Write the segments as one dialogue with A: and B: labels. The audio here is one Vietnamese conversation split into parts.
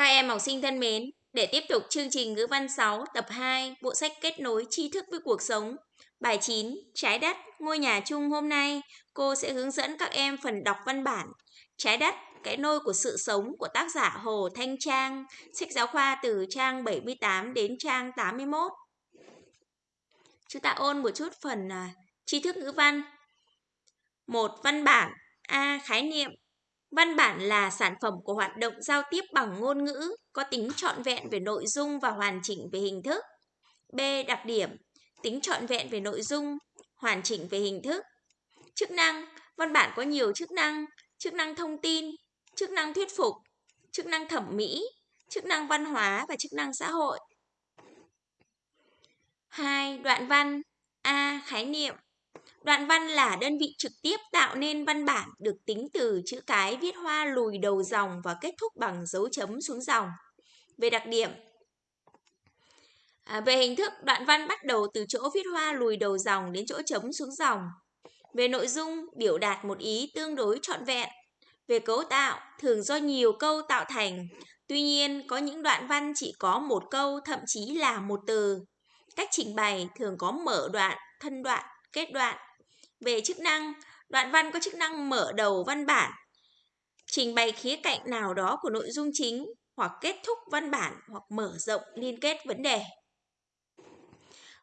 A: Các em học sinh thân mến, để tiếp tục chương trình ngữ văn 6 tập 2 bộ sách kết nối tri thức với cuộc sống. Bài 9 Trái đất ngôi nhà chung hôm nay. Cô sẽ hướng dẫn các em phần đọc văn bản. Trái đất cái nôi của sự sống của tác giả Hồ Thanh Trang. Sách giáo khoa từ trang 78 đến trang 81 Chúng ta ôn một chút phần à, tri thức ngữ văn. Một Văn bản. A. Khái niệm. Văn bản là sản phẩm của hoạt động giao tiếp bằng ngôn ngữ, có tính trọn vẹn về nội dung và hoàn chỉnh về hình thức. B. Đặc điểm Tính trọn vẹn về nội dung, hoàn chỉnh về hình thức. Chức năng Văn bản có nhiều chức năng, chức năng thông tin, chức năng thuyết phục, chức năng thẩm mỹ, chức năng văn hóa và chức năng xã hội. 2. Đoạn văn A. Khái niệm Đoạn văn là đơn vị trực tiếp tạo nên văn bản được tính từ chữ cái viết hoa lùi đầu dòng và kết thúc bằng dấu chấm xuống dòng. Về đặc điểm à, Về hình thức, đoạn văn bắt đầu từ chỗ viết hoa lùi đầu dòng đến chỗ chấm xuống dòng. Về nội dung, biểu đạt một ý tương đối trọn vẹn. Về cấu tạo, thường do nhiều câu tạo thành. Tuy nhiên, có những đoạn văn chỉ có một câu, thậm chí là một từ. Cách trình bày thường có mở đoạn, thân đoạn, kết đoạn về chức năng, đoạn văn có chức năng mở đầu văn bản, trình bày khía cạnh nào đó của nội dung chính hoặc kết thúc văn bản hoặc mở rộng liên kết vấn đề.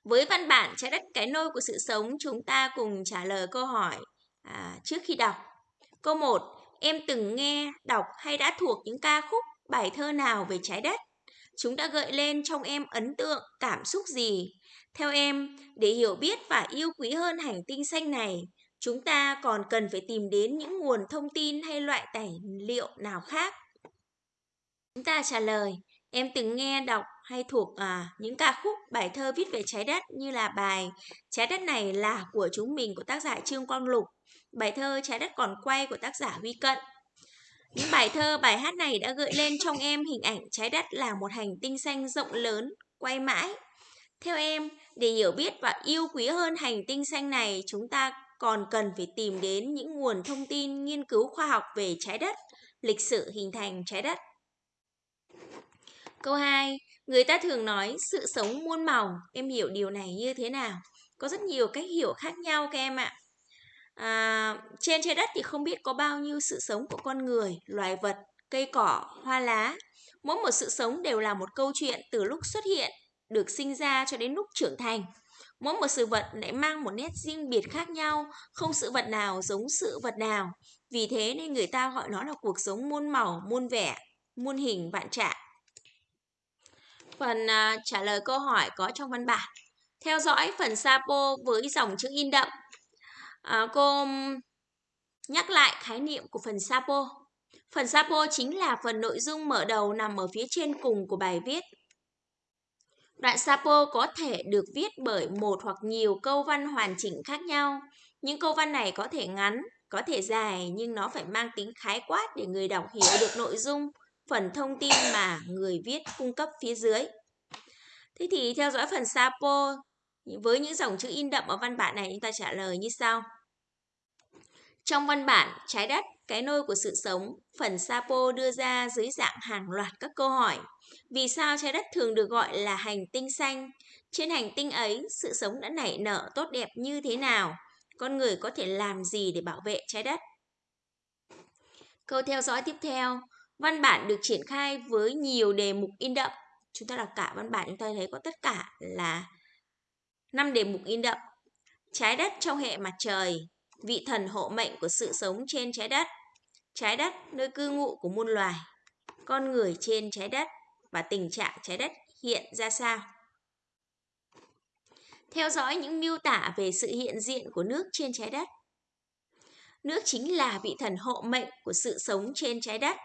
A: Với văn bản trái đất cái nôi của sự sống, chúng ta cùng trả lời câu hỏi à, trước khi đọc. Câu 1. Em từng nghe, đọc hay đã thuộc những ca khúc, bài thơ nào về trái đất? Chúng đã gợi lên trong em ấn tượng, cảm xúc gì? Theo em, để hiểu biết và yêu quý hơn hành tinh xanh này, chúng ta còn cần phải tìm đến những nguồn thông tin hay loại tài liệu nào khác. Chúng ta trả lời, em từng nghe đọc hay thuộc à, những ca khúc, bài thơ viết về trái đất như là bài Trái đất này là của chúng mình của tác giả Trương Quang Lục, bài thơ Trái đất còn quay của tác giả Huy Cận. Những bài thơ, bài hát này đã gợi lên trong em hình ảnh trái đất là một hành tinh xanh rộng lớn, quay mãi. Theo em, để hiểu biết và yêu quý hơn hành tinh xanh này, chúng ta còn cần phải tìm đến những nguồn thông tin nghiên cứu khoa học về trái đất, lịch sử hình thành trái đất. Câu 2. Người ta thường nói sự sống muôn màu, em hiểu điều này như thế nào? Có rất nhiều cách hiểu khác nhau các em ạ. À, trên trái đất thì không biết có bao nhiêu sự sống của con người, loài vật, cây cỏ, hoa lá. Mỗi một sự sống đều là một câu chuyện từ lúc xuất hiện, được sinh ra cho đến lúc trưởng thành. Mỗi một sự vật lại mang một nét riêng biệt khác nhau, không sự vật nào giống sự vật nào. Vì thế nên người ta gọi nó là cuộc sống muôn màu, muôn vẻ, muôn hình vạn trạng. Phần uh, trả lời câu hỏi có trong văn bản. Theo dõi phần Sapo với dòng chữ in đậm. À, cô nhắc lại khái niệm của phần Sapo. Phần Sapo chính là phần nội dung mở đầu nằm ở phía trên cùng của bài viết. Đoạn Sapo có thể được viết bởi một hoặc nhiều câu văn hoàn chỉnh khác nhau. Những câu văn này có thể ngắn, có thể dài nhưng nó phải mang tính khái quát để người đọc hiểu được nội dung, phần thông tin mà người viết cung cấp phía dưới. Thế thì theo dõi phần Sapo với những dòng chữ in đậm ở văn bản này chúng ta trả lời như sau. Trong văn bản Trái đất, cái nôi của sự sống, phần Sapo đưa ra dưới dạng hàng loạt các câu hỏi. Vì sao trái đất thường được gọi là hành tinh xanh? Trên hành tinh ấy, sự sống đã nảy nở tốt đẹp như thế nào? Con người có thể làm gì để bảo vệ trái đất? Câu theo dõi tiếp theo, văn bản được triển khai với nhiều đề mục in đậm. Chúng ta đọc cả văn bản chúng ta thấy có tất cả là 5 đề mục in đậm. Trái đất trong hệ mặt trời, vị thần hộ mệnh của sự sống trên trái đất, trái đất nơi cư ngụ của muôn loài, con người trên trái đất và tình trạng trái đất hiện ra sao. Theo dõi những miêu tả về sự hiện diện của nước trên trái đất. Nước chính là vị thần hộ mệnh của sự sống trên trái đất.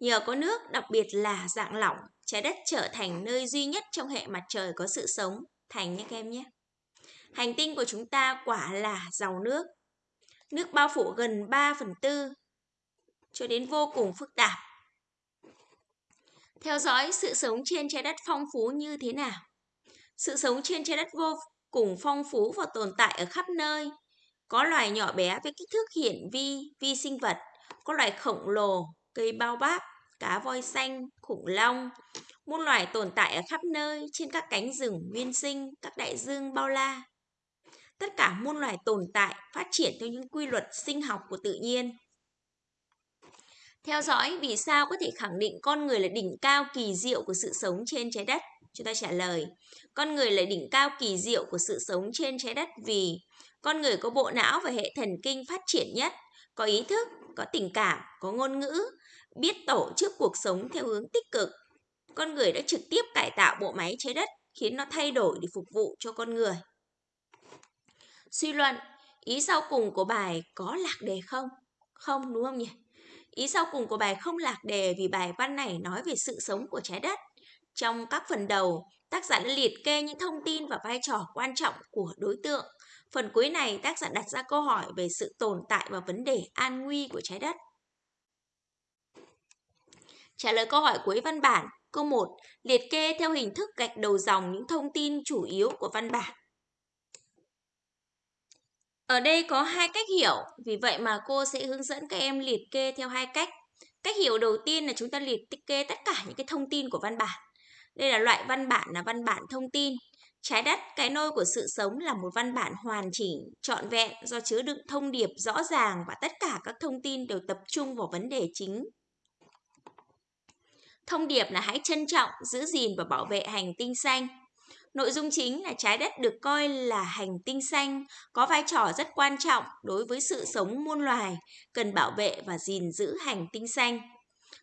A: Nhờ có nước, đặc biệt là dạng lỏng, trái đất trở thành nơi duy nhất trong hệ mặt trời có sự sống. Thành nhé các em nhé. Hành tinh của chúng ta quả là giàu nước. Nước bao phủ gần 3 phần tư cho đến vô cùng phức tạp. Theo dõi sự sống trên trái đất phong phú như thế nào? Sự sống trên trái đất vô cùng phong phú và tồn tại ở khắp nơi. Có loài nhỏ bé với kích thước hiển vi, vi sinh vật, có loài khổng lồ, cây bao báp, cá voi xanh, khủng long, muôn loài tồn tại ở khắp nơi trên các cánh rừng nguyên sinh, các đại dương bao la. Tất cả muôn loài tồn tại phát triển theo những quy luật sinh học của tự nhiên. Theo dõi vì sao có thể khẳng định con người là đỉnh cao kỳ diệu của sự sống trên trái đất? Chúng ta trả lời, con người là đỉnh cao kỳ diệu của sự sống trên trái đất vì con người có bộ não và hệ thần kinh phát triển nhất, có ý thức, có tình cảm, có ngôn ngữ, biết tổ chức cuộc sống theo hướng tích cực. Con người đã trực tiếp cải tạo bộ máy trái đất khiến nó thay đổi để phục vụ cho con người. Suy luận, ý sau cùng của bài có lạc đề không? Không đúng không nhỉ? Ý sau cùng của bài không lạc đề vì bài văn này nói về sự sống của trái đất. Trong các phần đầu, tác giả đã liệt kê những thông tin và vai trò quan trọng của đối tượng. Phần cuối này, tác giả đặt ra câu hỏi về sự tồn tại và vấn đề an nguy của trái đất. Trả lời câu hỏi cuối văn bản. Câu 1. Liệt kê theo hình thức gạch đầu dòng những thông tin chủ yếu của văn bản. Ở đây có hai cách hiểu, vì vậy mà cô sẽ hướng dẫn các em liệt kê theo hai cách. Cách hiểu đầu tiên là chúng ta liệt kê tất cả những cái thông tin của văn bản. Đây là loại văn bản là văn bản thông tin. Trái đất, cái nôi của sự sống là một văn bản hoàn chỉnh, trọn vẹn do chứa đựng thông điệp rõ ràng và tất cả các thông tin đều tập trung vào vấn đề chính. Thông điệp là hãy trân trọng, giữ gìn và bảo vệ hành tinh xanh. Nội dung chính là trái đất được coi là hành tinh xanh, có vai trò rất quan trọng đối với sự sống muôn loài, cần bảo vệ và gìn giữ hành tinh xanh.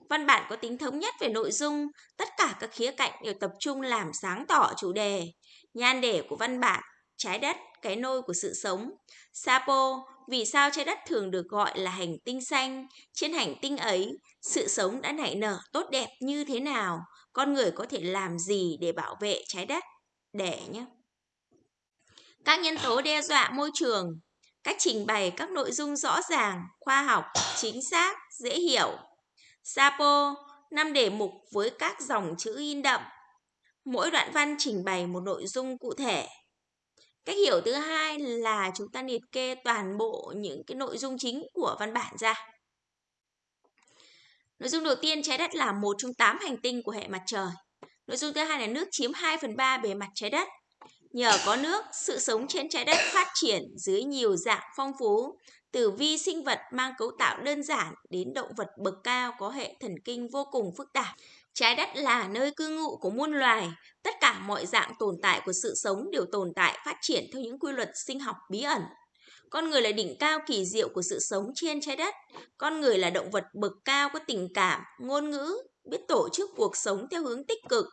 A: Văn bản có tính thống nhất về nội dung, tất cả các khía cạnh đều tập trung làm sáng tỏ chủ đề. Nhan đề của văn bản, trái đất, cái nôi của sự sống. Sapo, vì sao trái đất thường được gọi là hành tinh xanh? Trên hành tinh ấy, sự sống đã nảy nở tốt đẹp như thế nào? Con người có thể làm gì để bảo vệ trái đất? Để nhé. Các nhân tố đe dọa môi trường, cách trình bày các nội dung rõ ràng, khoa học, chính xác, dễ hiểu. Sapo, năm đề mục với các dòng chữ in đậm. Mỗi đoạn văn trình bày một nội dung cụ thể. Cách hiểu thứ hai là chúng ta liệt kê toàn bộ những cái nội dung chính của văn bản ra. Nội dung đầu tiên, trái đất là một trong tám hành tinh của hệ mặt trời. Nội dung thứ hai là nước chiếm 2 phần 3 bề mặt trái đất. Nhờ có nước, sự sống trên trái đất phát triển dưới nhiều dạng phong phú, từ vi sinh vật mang cấu tạo đơn giản đến động vật bậc cao có hệ thần kinh vô cùng phức tạp. Trái đất là nơi cư ngụ của muôn loài, tất cả mọi dạng tồn tại của sự sống đều tồn tại phát triển theo những quy luật sinh học bí ẩn. Con người là đỉnh cao kỳ diệu của sự sống trên trái đất. Con người là động vật bậc cao có tình cảm, ngôn ngữ, biết tổ chức cuộc sống theo hướng tích cực.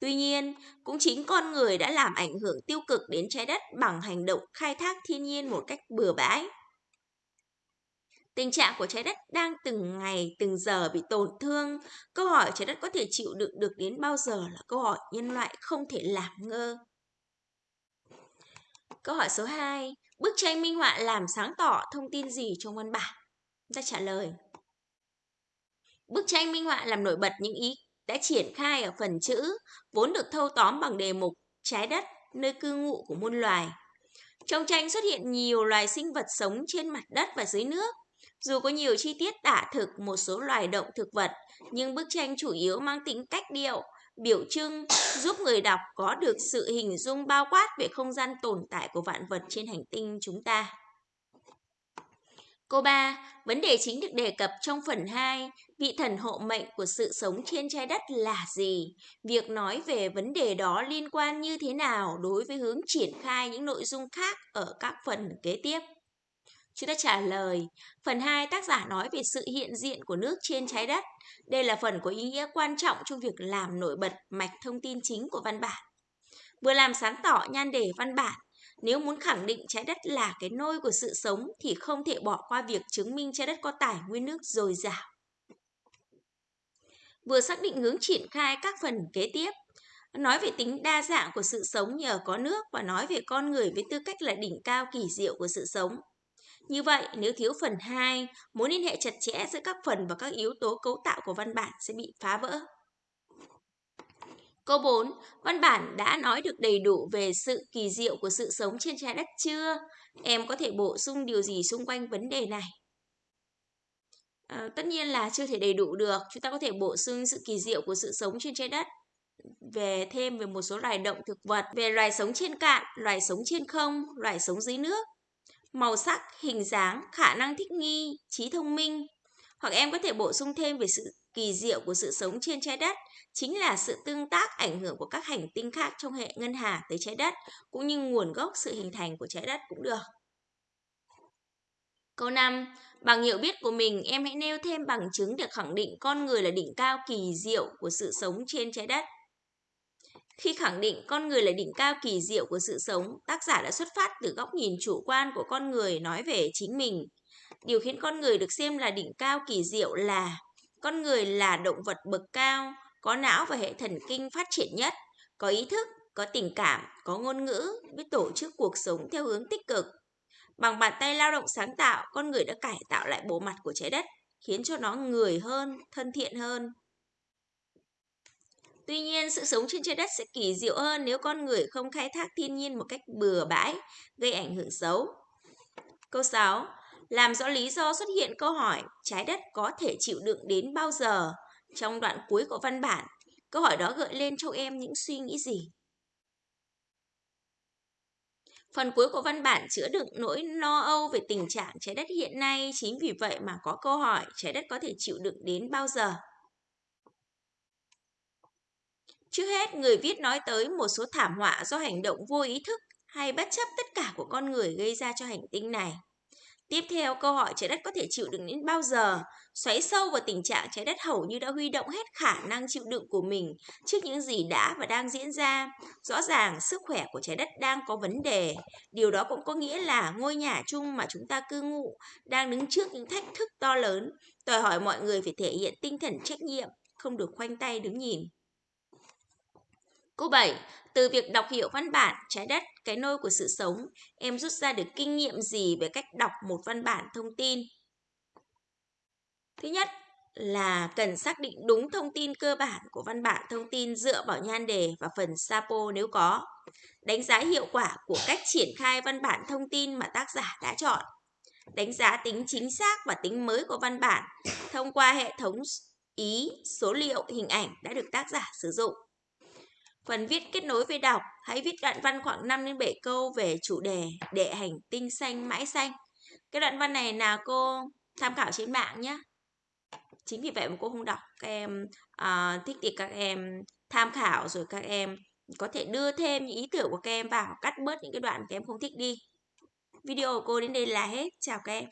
A: Tuy nhiên, cũng chính con người đã làm ảnh hưởng tiêu cực đến trái đất bằng hành động khai thác thiên nhiên một cách bừa bãi. Tình trạng của trái đất đang từng ngày, từng giờ bị tổn thương. Câu hỏi trái đất có thể chịu đựng được đến bao giờ là câu hỏi nhân loại không thể làm ngơ. Câu hỏi số 2. Bức tranh minh họa làm sáng tỏ thông tin gì trong văn bản? Ta trả lời. Bức tranh minh họa làm nổi bật những ý đã triển khai ở phần chữ, vốn được thâu tóm bằng đề mục trái đất, nơi cư ngụ của muôn loài. Trong tranh xuất hiện nhiều loài sinh vật sống trên mặt đất và dưới nước. Dù có nhiều chi tiết tả thực một số loài động thực vật, nhưng bức tranh chủ yếu mang tính cách điệu, biểu trưng, giúp người đọc có được sự hình dung bao quát về không gian tồn tại của vạn vật trên hành tinh chúng ta. Câu 3. Vấn đề chính được đề cập trong phần 2, vị thần hộ mệnh của sự sống trên trái đất là gì? Việc nói về vấn đề đó liên quan như thế nào đối với hướng triển khai những nội dung khác ở các phần kế tiếp? Chúng ta trả lời, phần 2 tác giả nói về sự hiện diện của nước trên trái đất. Đây là phần có ý nghĩa quan trọng trong việc làm nổi bật mạch thông tin chính của văn bản. Vừa làm sáng tỏ nhan đề văn bản, nếu muốn khẳng định trái đất là cái nôi của sự sống thì không thể bỏ qua việc chứng minh trái đất có tài nguyên nước dồi dào. Vừa xác định hướng triển khai các phần kế tiếp, nói về tính đa dạng của sự sống nhờ có nước và nói về con người với tư cách là đỉnh cao kỳ diệu của sự sống. Như vậy, nếu thiếu phần 2, mối liên hệ chặt chẽ giữa các phần và các yếu tố cấu tạo của văn bản sẽ bị phá vỡ. Câu 4. Văn bản đã nói được đầy đủ về sự kỳ diệu của sự sống trên trái đất chưa? Em có thể bổ sung điều gì xung quanh vấn đề này? À, tất nhiên là chưa thể đầy đủ được. Chúng ta có thể bổ sung sự kỳ diệu của sự sống trên trái đất về thêm về một số loài động thực vật, về loài sống trên cạn, loài sống trên không, loài sống dưới nước, màu sắc, hình dáng, khả năng thích nghi, trí thông minh. Hoặc em có thể bổ sung thêm về sự kỳ diệu của sự sống trên trái đất, chính là sự tương tác ảnh hưởng của các hành tinh khác trong hệ ngân hà tới trái đất, cũng như nguồn gốc sự hình thành của trái đất cũng được. Câu 5. Bằng hiểu biết của mình, em hãy nêu thêm bằng chứng để khẳng định con người là đỉnh cao kỳ diệu của sự sống trên trái đất. Khi khẳng định con người là đỉnh cao kỳ diệu của sự sống, tác giả đã xuất phát từ góc nhìn chủ quan của con người nói về chính mình. Điều khiến con người được xem là đỉnh cao kỳ diệu là con người là động vật bậc cao, có não và hệ thần kinh phát triển nhất, có ý thức, có tình cảm, có ngôn ngữ, biết tổ chức cuộc sống theo hướng tích cực. Bằng bàn tay lao động sáng tạo, con người đã cải tạo lại bộ mặt của trái đất, khiến cho nó người hơn, thân thiện hơn. Tuy nhiên, sự sống trên trái đất sẽ kỳ diệu hơn nếu con người không khai thác thiên nhiên một cách bừa bãi, gây ảnh hưởng xấu. Câu 6. Làm rõ lý do xuất hiện câu hỏi trái đất có thể chịu đựng đến bao giờ? Trong đoạn cuối của văn bản, câu hỏi đó gợi lên cho em những suy nghĩ gì? Phần cuối của văn bản chứa đựng nỗi lo âu về tình trạng trái đất hiện nay, chính vì vậy mà có câu hỏi trái đất có thể chịu đựng đến bao giờ? Trước hết, người viết nói tới một số thảm họa do hành động vô ý thức hay bất chấp tất cả của con người gây ra cho hành tinh này. Tiếp theo, câu hỏi trái đất có thể chịu đựng đến bao giờ? Xoáy sâu vào tình trạng trái đất hầu như đã huy động hết khả năng chịu đựng của mình trước những gì đã và đang diễn ra. Rõ ràng, sức khỏe của trái đất đang có vấn đề. Điều đó cũng có nghĩa là ngôi nhà chung mà chúng ta cư ngụ đang đứng trước những thách thức to lớn, đòi hỏi mọi người phải thể hiện tinh thần trách nhiệm, không được khoanh tay đứng nhìn. Câu 7. Từ việc đọc hiểu văn bản Trái đất, cái nôi của sự sống, em rút ra được kinh nghiệm gì về cách đọc một văn bản thông tin? Thứ nhất là cần xác định đúng thông tin cơ bản của văn bản thông tin dựa vào nhan đề và phần sapo nếu có. Đánh giá hiệu quả của cách triển khai văn bản thông tin mà tác giả đã chọn. Đánh giá tính chính xác và tính mới của văn bản thông qua hệ thống ý, số liệu, hình ảnh đã được tác giả sử dụng. Phần viết kết nối với đọc, hãy viết đoạn văn khoảng 5 đến 7 câu về chủ đề đệ hành tinh xanh mãi xanh. Cái đoạn văn này là cô tham khảo trên mạng nhé. Chính vì vậy mà cô không đọc. Các em à, thích thì các em tham khảo rồi các em có thể đưa thêm những ý tưởng của các em vào, cắt bớt những cái đoạn các em không thích đi. Video của cô đến đây là hết. Chào các em.